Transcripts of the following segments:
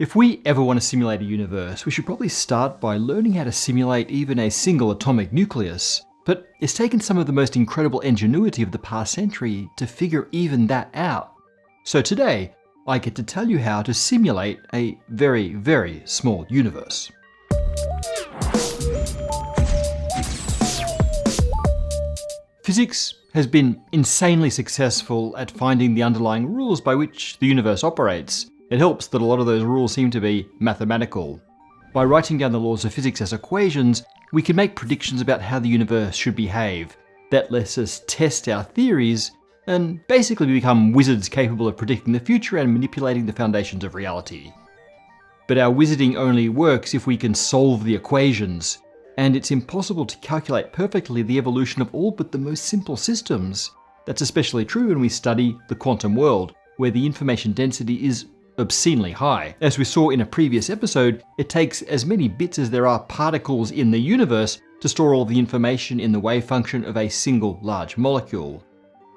If we ever want to simulate a universe, we should probably start by learning how to simulate even a single atomic nucleus. But it's taken some of the most incredible ingenuity of the past century to figure even that out. So today, I get to tell you how to simulate a very, very small universe. Physics has been insanely successful at finding the underlying rules by which the universe operates, it helps that a lot of those rules seem to be mathematical. By writing down the laws of physics as equations, we can make predictions about how the universe should behave. That lets us test our theories and basically become wizards capable of predicting the future and manipulating the foundations of reality. But our wizarding only works if we can solve the equations, and it's impossible to calculate perfectly the evolution of all but the most simple systems. That's especially true when we study the quantum world, where the information density is obscenely high. As we saw in a previous episode, it takes as many bits as there are particles in the universe to store all the information in the wave function of a single large molecule.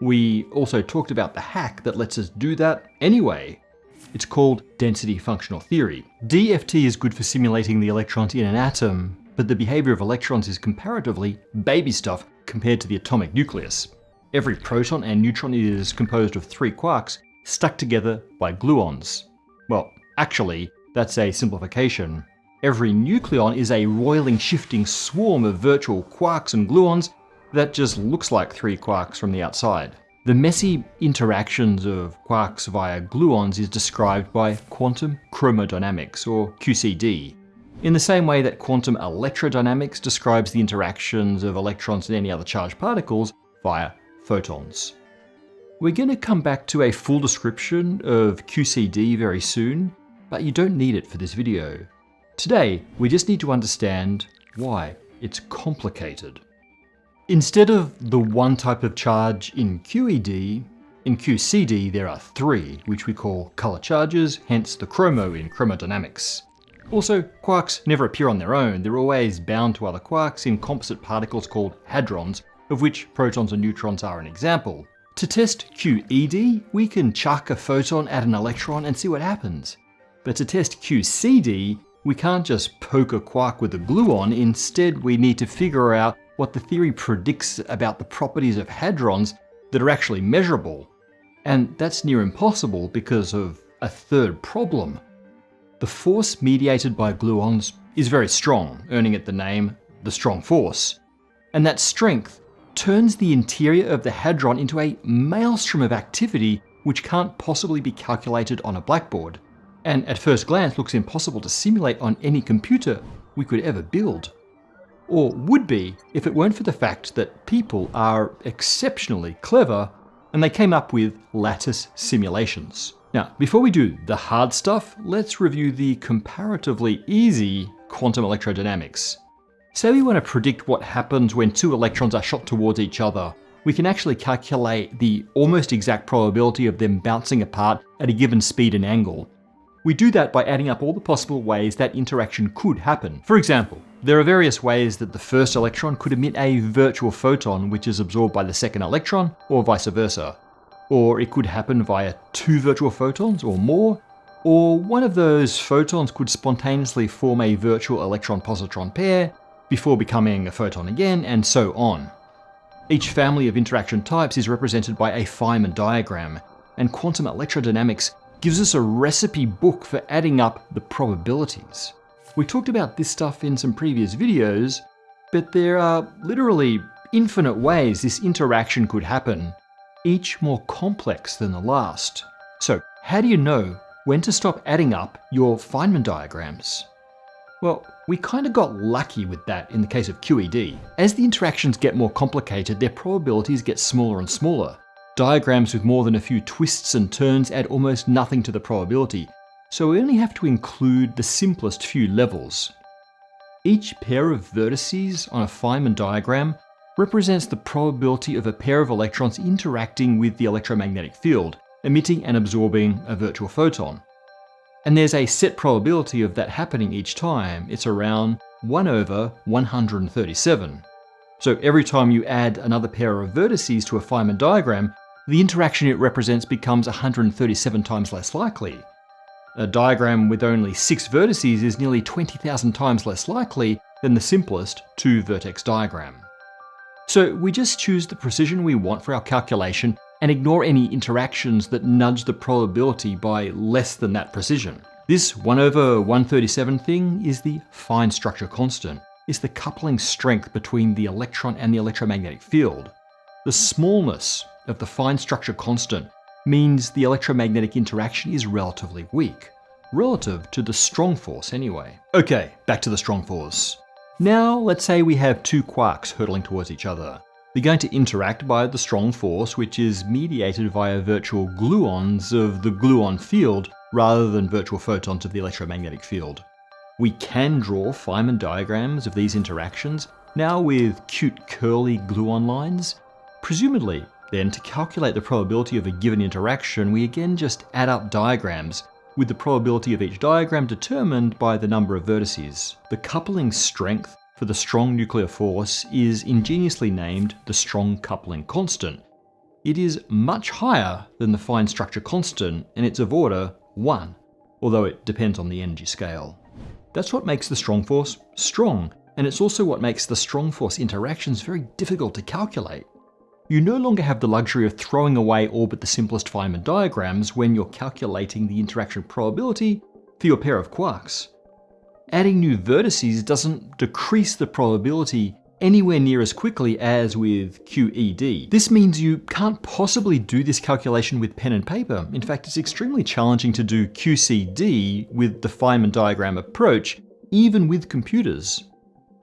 We also talked about the hack that lets us do that anyway. It's called density functional theory. DFT is good for simulating the electrons in an atom, but the behavior of electrons is comparatively baby stuff compared to the atomic nucleus. Every proton and neutron is composed of three quarks stuck together by gluons. Well, actually, that's a simplification. Every nucleon is a roiling, shifting swarm of virtual quarks and gluons that just looks like three quarks from the outside. The messy interactions of quarks via gluons is described by quantum chromodynamics, or QCD, in the same way that quantum electrodynamics describes the interactions of electrons and any other charged particles via photons. We're going to come back to a full description of QCD very soon, but you don't need it for this video. Today, we just need to understand why it's complicated. Instead of the one type of charge in QED, in QCD there are three, which we call color charges, hence the chromo in chromodynamics. Also, quarks never appear on their own, they're always bound to other quarks in composite particles called hadrons, of which protons and neutrons are an example. To test QED, we can chuck a photon at an electron and see what happens. But to test QCD, we can't just poke a quark with a gluon, instead we need to figure out what the theory predicts about the properties of hadrons that are actually measurable. And that's near impossible because of a third problem. The force mediated by gluons is very strong, earning it the name the strong force. And that strength turns the interior of the Hadron into a maelstrom of activity which can't possibly be calculated on a blackboard, and at first glance looks impossible to simulate on any computer we could ever build. Or would be if it weren't for the fact that people are exceptionally clever and they came up with lattice simulations. Now, before we do the hard stuff, let's review the comparatively easy quantum electrodynamics. Say we want to predict what happens when two electrons are shot towards each other. We can actually calculate the almost exact probability of them bouncing apart at a given speed and angle. We do that by adding up all the possible ways that interaction could happen. For example, there are various ways that the first electron could emit a virtual photon which is absorbed by the second electron, or vice versa. Or it could happen via two virtual photons or more, or one of those photons could spontaneously form a virtual electron-positron pair, before becoming a photon again, and so on. Each family of interaction types is represented by a Feynman diagram, and quantum electrodynamics gives us a recipe book for adding up the probabilities. We talked about this stuff in some previous videos, but there are literally infinite ways this interaction could happen, each more complex than the last. So how do you know when to stop adding up your Feynman diagrams? Well, we kind of got lucky with that in the case of QED. As the interactions get more complicated, their probabilities get smaller and smaller. Diagrams with more than a few twists and turns add almost nothing to the probability, so we only have to include the simplest few levels. Each pair of vertices on a Feynman diagram represents the probability of a pair of electrons interacting with the electromagnetic field, emitting and absorbing a virtual photon. And there's a set probability of that happening each time. It's around 1 over 137. So every time you add another pair of vertices to a Feynman diagram, the interaction it represents becomes 137 times less likely. A diagram with only six vertices is nearly 20,000 times less likely than the simplest two-vertex diagram. So we just choose the precision we want for our calculation and ignore any interactions that nudge the probability by less than that precision. This 1 over 137 thing is the fine structure constant. It's the coupling strength between the electron and the electromagnetic field. The smallness of the fine structure constant means the electromagnetic interaction is relatively weak. Relative to the strong force anyway. Okay, back to the strong force. Now let's say we have two quarks hurtling towards each other. They're going to interact by the strong force which is mediated via virtual gluons of the gluon field rather than virtual photons of the electromagnetic field. We can draw Feynman diagrams of these interactions, now with cute curly gluon lines. Presumably, then, to calculate the probability of a given interaction, we again just add up diagrams, with the probability of each diagram determined by the number of vertices. The coupling strength for the strong nuclear force is ingeniously named the strong coupling constant. It is much higher than the fine structure constant, and it's of order 1, although it depends on the energy scale. That's what makes the strong force strong, and it's also what makes the strong force interactions very difficult to calculate. You no longer have the luxury of throwing away all but the simplest Feynman diagrams when you're calculating the interaction probability for your pair of quarks. Adding new vertices doesn't decrease the probability anywhere near as quickly as with QED. This means you can't possibly do this calculation with pen and paper. In fact, it's extremely challenging to do QCD with the Feynman diagram approach, even with computers.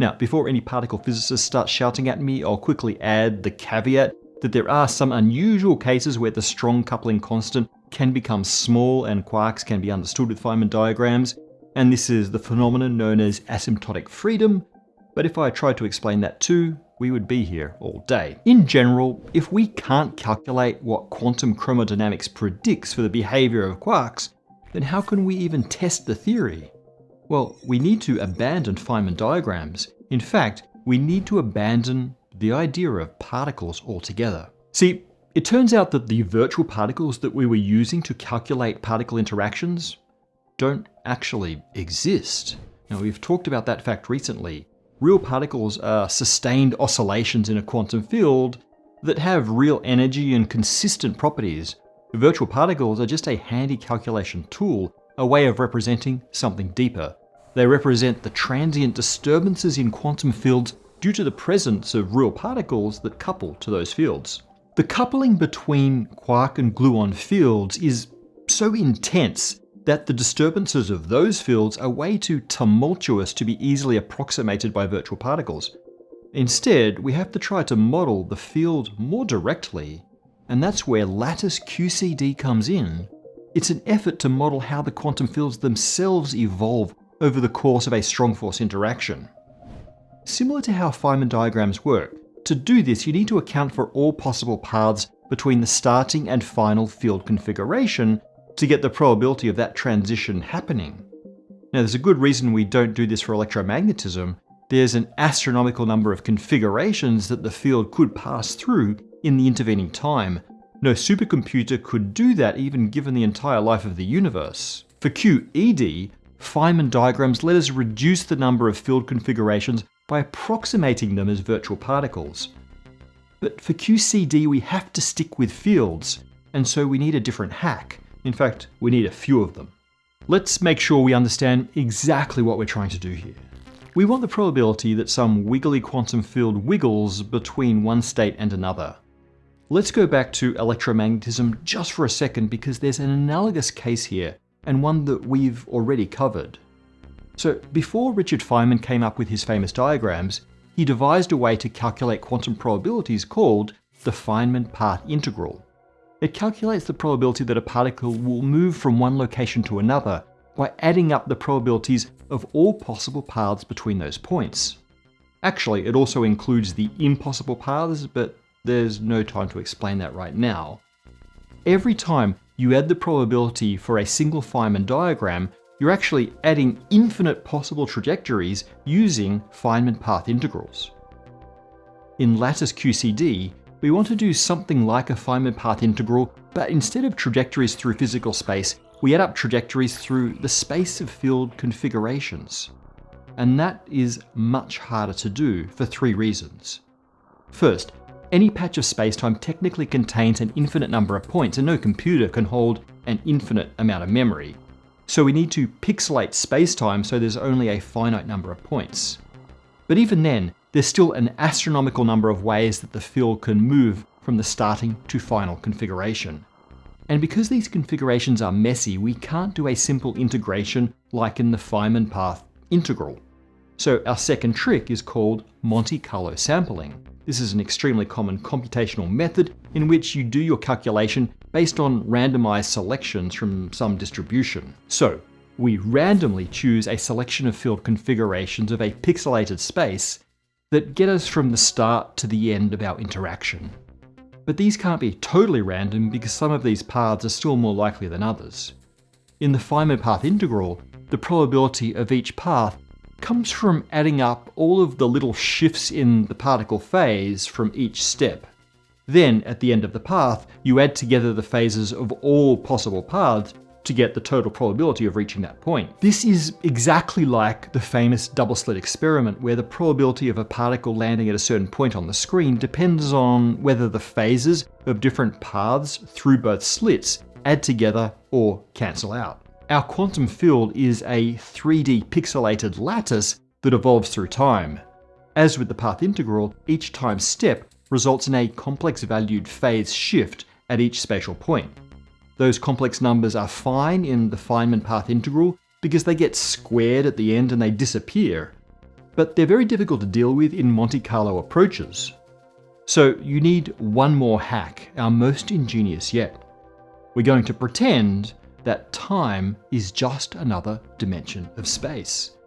Now, before any particle physicists start shouting at me, I'll quickly add the caveat that there are some unusual cases where the strong coupling constant can become small and quarks can be understood with Feynman diagrams, and this is the phenomenon known as asymptotic freedom, but if I tried to explain that too, we would be here all day. In general, if we can't calculate what quantum chromodynamics predicts for the behavior of quarks, then how can we even test the theory? Well, we need to abandon Feynman diagrams. In fact, we need to abandon the idea of particles altogether. See, it turns out that the virtual particles that we were using to calculate particle interactions don't actually exist. Now, we've talked about that fact recently. Real particles are sustained oscillations in a quantum field that have real energy and consistent properties. Virtual particles are just a handy calculation tool, a way of representing something deeper. They represent the transient disturbances in quantum fields due to the presence of real particles that couple to those fields. The coupling between quark and gluon fields is so intense that the disturbances of those fields are way too tumultuous to be easily approximated by virtual particles. Instead, we have to try to model the field more directly, and that's where lattice QCD comes in. It's an effort to model how the quantum fields themselves evolve over the course of a strong force interaction. Similar to how Feynman diagrams work, to do this you need to account for all possible paths between the starting and final field configuration to get the probability of that transition happening. Now there's a good reason we don't do this for electromagnetism. There's an astronomical number of configurations that the field could pass through in the intervening time. No supercomputer could do that even given the entire life of the universe. For QED, Feynman diagrams let us reduce the number of field configurations by approximating them as virtual particles. But for QCD we have to stick with fields, and so we need a different hack. In fact, we need a few of them. Let's make sure we understand exactly what we're trying to do here. We want the probability that some wiggly quantum field wiggles between one state and another. Let's go back to electromagnetism just for a second because there's an analogous case here and one that we've already covered. So before Richard Feynman came up with his famous diagrams, he devised a way to calculate quantum probabilities called the Feynman path integral. It calculates the probability that a particle will move from one location to another by adding up the probabilities of all possible paths between those points. Actually, it also includes the impossible paths, but there's no time to explain that right now. Every time you add the probability for a single Feynman diagram, you're actually adding infinite possible trajectories using Feynman path integrals. In lattice QCD, we want to do something like a Feynman path integral, but instead of trajectories through physical space, we add up trajectories through the space of field configurations. And that is much harder to do for three reasons. First, any patch of spacetime technically contains an infinite number of points and no computer can hold an infinite amount of memory. So we need to pixelate spacetime so there's only a finite number of points. But even then, there's still an astronomical number of ways that the field can move from the starting to final configuration. And because these configurations are messy, we can't do a simple integration like in the Feynman path integral. So our second trick is called Monte Carlo sampling. This is an extremely common computational method in which you do your calculation based on randomized selections from some distribution. So we randomly choose a selection of field configurations of a pixelated space that get us from the start to the end of our interaction. But these can't be totally random because some of these paths are still more likely than others. In the Feynman path integral, the probability of each path comes from adding up all of the little shifts in the particle phase from each step. Then, at the end of the path, you add together the phases of all possible paths to get the total probability of reaching that point. This is exactly like the famous double slit experiment where the probability of a particle landing at a certain point on the screen depends on whether the phases of different paths through both slits add together or cancel out. Our quantum field is a 3D pixelated lattice that evolves through time. As with the path integral, each time step results in a complex valued phase shift at each spatial point. Those complex numbers are fine in the Feynman path integral because they get squared at the end and they disappear. But they're very difficult to deal with in Monte Carlo approaches. So you need one more hack, our most ingenious yet. We're going to pretend that time is just another dimension of space.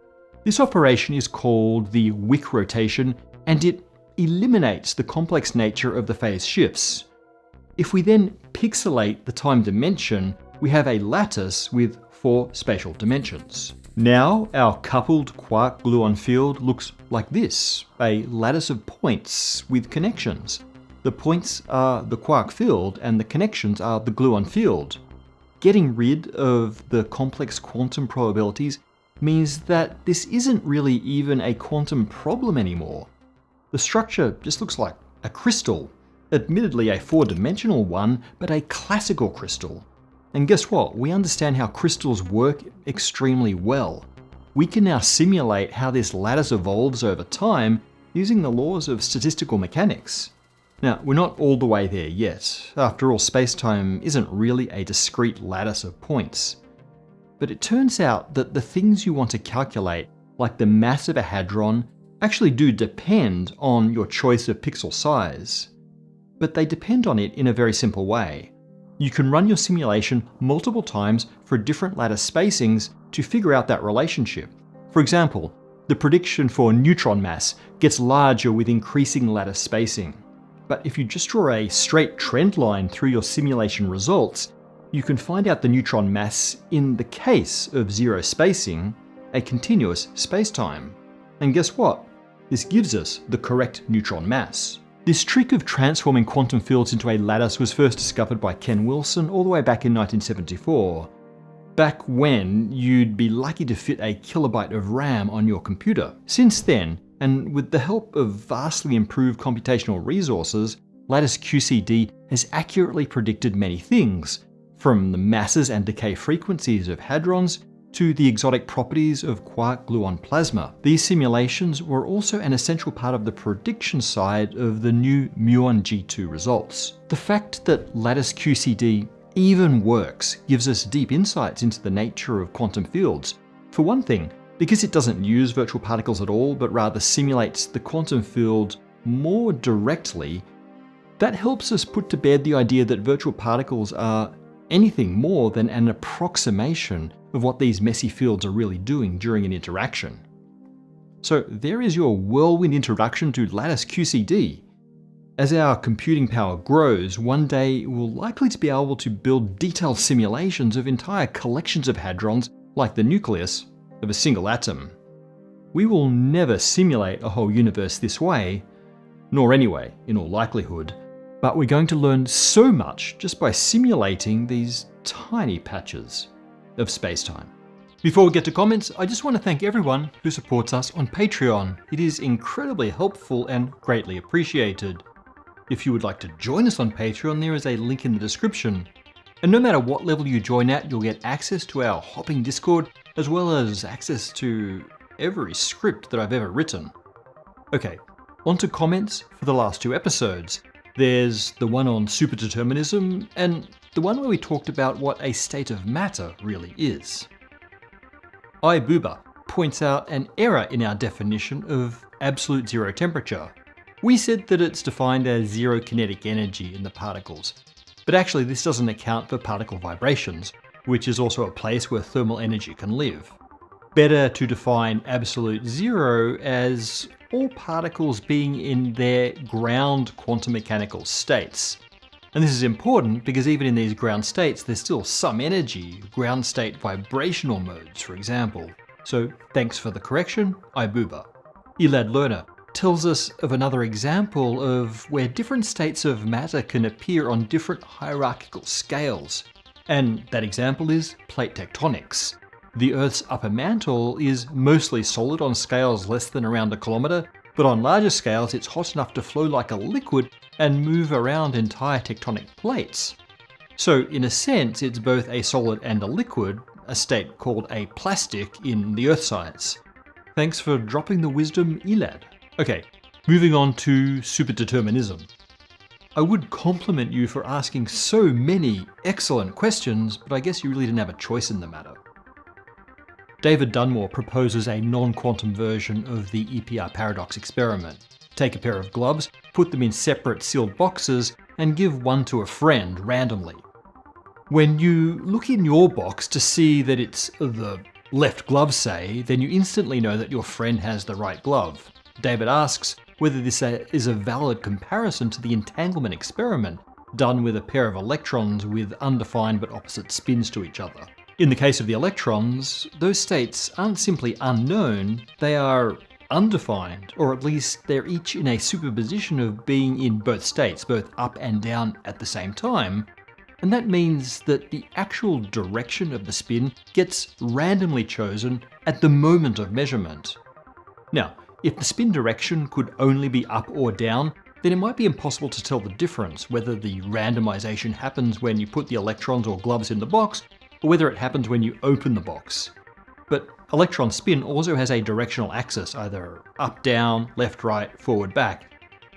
This operation is called the Wick rotation and it eliminates the complex nature of the phase shifts. If we then pixelate the time dimension, we have a lattice with four spatial dimensions. Now our coupled quark-gluon field looks like this, a lattice of points with connections. The points are the quark field and the connections are the gluon field. Getting rid of the complex quantum probabilities means that this isn't really even a quantum problem anymore. The structure just looks like a crystal Admittedly a four-dimensional one, but a classical crystal. And guess what? We understand how crystals work extremely well. We can now simulate how this lattice evolves over time using the laws of statistical mechanics. Now, we're not all the way there yet. After all, spacetime isn't really a discrete lattice of points. But it turns out that the things you want to calculate, like the mass of a hadron, actually do depend on your choice of pixel size but they depend on it in a very simple way. You can run your simulation multiple times for different lattice spacings to figure out that relationship. For example, the prediction for neutron mass gets larger with increasing lattice spacing. But if you just draw a straight trend line through your simulation results, you can find out the neutron mass in the case of zero spacing, a continuous spacetime. And guess what? This gives us the correct neutron mass. This trick of transforming quantum fields into a lattice was first discovered by Ken Wilson all the way back in 1974. Back when you'd be lucky to fit a kilobyte of RAM on your computer. Since then, and with the help of vastly improved computational resources, Lattice QCD has accurately predicted many things, from the masses and decay frequencies of hadrons to the exotic properties of quark-gluon plasma. These simulations were also an essential part of the prediction side of the new muon G2 results. The fact that lattice QCD even works gives us deep insights into the nature of quantum fields. For one thing, because it doesn't use virtual particles at all, but rather simulates the quantum field more directly, that helps us put to bed the idea that virtual particles are anything more than an approximation of what these messy fields are really doing during an interaction. So there is your whirlwind introduction to Lattice QCD. As our computing power grows, one day we'll likely to be able to build detailed simulations of entire collections of hadrons, like the nucleus of a single atom. We will never simulate a whole universe this way, nor anyway, in all likelihood, but we're going to learn so much just by simulating these tiny patches. Of spacetime. Before we get to comments, I just want to thank everyone who supports us on Patreon. It is incredibly helpful and greatly appreciated. If you would like to join us on Patreon, there is a link in the description. And no matter what level you join at, you'll get access to our hopping Discord, as well as access to every script that I've ever written. Okay, on to comments for the last two episodes. There's the one on superdeterminism, and the one where we talked about what a state of matter really is. iBooba points out an error in our definition of absolute zero temperature. We said that it's defined as zero kinetic energy in the particles, but actually this doesn't account for particle vibrations, which is also a place where thermal energy can live. Better to define absolute zero as all particles being in their ground quantum mechanical states. And this is important because even in these ground states, there's still some energy, ground state vibrational modes, for example. So thanks for the correction, Ibuba. Elad Lerner tells us of another example of where different states of matter can appear on different hierarchical scales. And that example is plate tectonics. The Earth's upper mantle is mostly solid on scales less than around a kilometre, but on larger scales it's hot enough to flow like a liquid and move around entire tectonic plates. So in a sense it's both a solid and a liquid, a state called a plastic in the Earth science. Thanks for dropping the wisdom, Elad. Okay, moving on to superdeterminism. I would compliment you for asking so many excellent questions, but I guess you really didn't have a choice in the matter. David Dunmore proposes a non-quantum version of the EPR paradox experiment. Take a pair of gloves, put them in separate sealed boxes, and give one to a friend randomly. When you look in your box to see that it's the left glove, say, then you instantly know that your friend has the right glove. David asks whether this is a valid comparison to the entanglement experiment done with a pair of electrons with undefined but opposite spins to each other. In the case of the electrons, those states aren't simply unknown, they are undefined, or at least they're each in a superposition of being in both states, both up and down at the same time, and that means that the actual direction of the spin gets randomly chosen at the moment of measurement. Now, if the spin direction could only be up or down, then it might be impossible to tell the difference, whether the randomization happens when you put the electrons or gloves in the box, or whether it happens when you open the box. But electron spin also has a directional axis, either up, down, left, right, forward, back.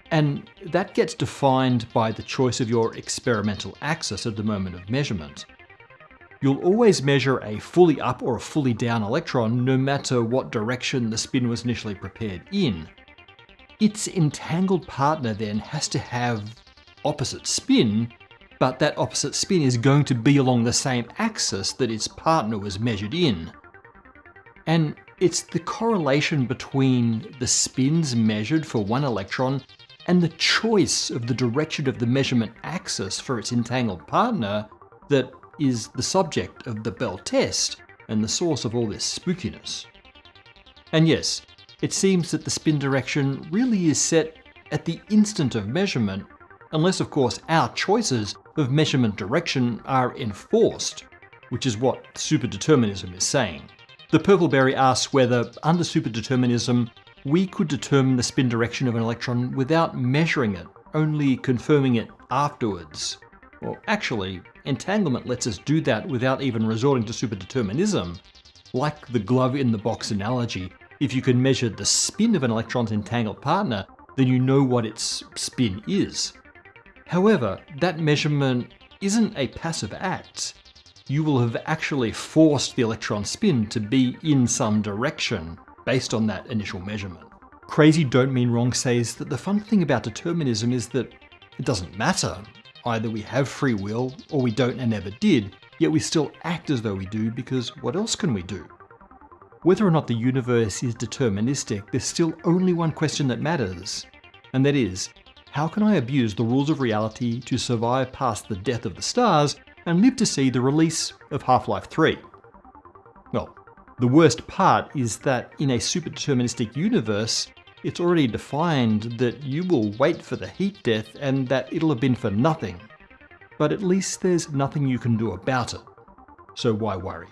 And that gets defined by the choice of your experimental axis at the moment of measurement. You'll always measure a fully up or a fully down electron no matter what direction the spin was initially prepared in. Its entangled partner then has to have opposite spin but that opposite spin is going to be along the same axis that its partner was measured in. And it's the correlation between the spins measured for one electron and the choice of the direction of the measurement axis for its entangled partner that is the subject of the Bell test and the source of all this spookiness. And yes, it seems that the spin direction really is set at the instant of measurement, unless of course our choices of measurement direction are enforced, which is what superdeterminism is saying. The Purpleberry asks whether, under superdeterminism, we could determine the spin direction of an electron without measuring it, only confirming it afterwards. Well, actually, entanglement lets us do that without even resorting to superdeterminism. Like the glove in the box analogy, if you can measure the spin of an electron's entangled partner, then you know what its spin is. However, that measurement isn't a passive act. You will have actually forced the electron spin to be in some direction based on that initial measurement. Crazy Don't Mean Wrong says that the fun thing about determinism is that it doesn't matter. Either we have free will or we don't and never did, yet we still act as though we do because what else can we do? Whether or not the universe is deterministic, there's still only one question that matters, and that is, how can I abuse the rules of reality to survive past the death of the stars and live to see the release of Half-Life 3? Well, the worst part is that in a superdeterministic universe, it's already defined that you will wait for the heat death and that it'll have been for nothing. But at least there's nothing you can do about it. So why worry?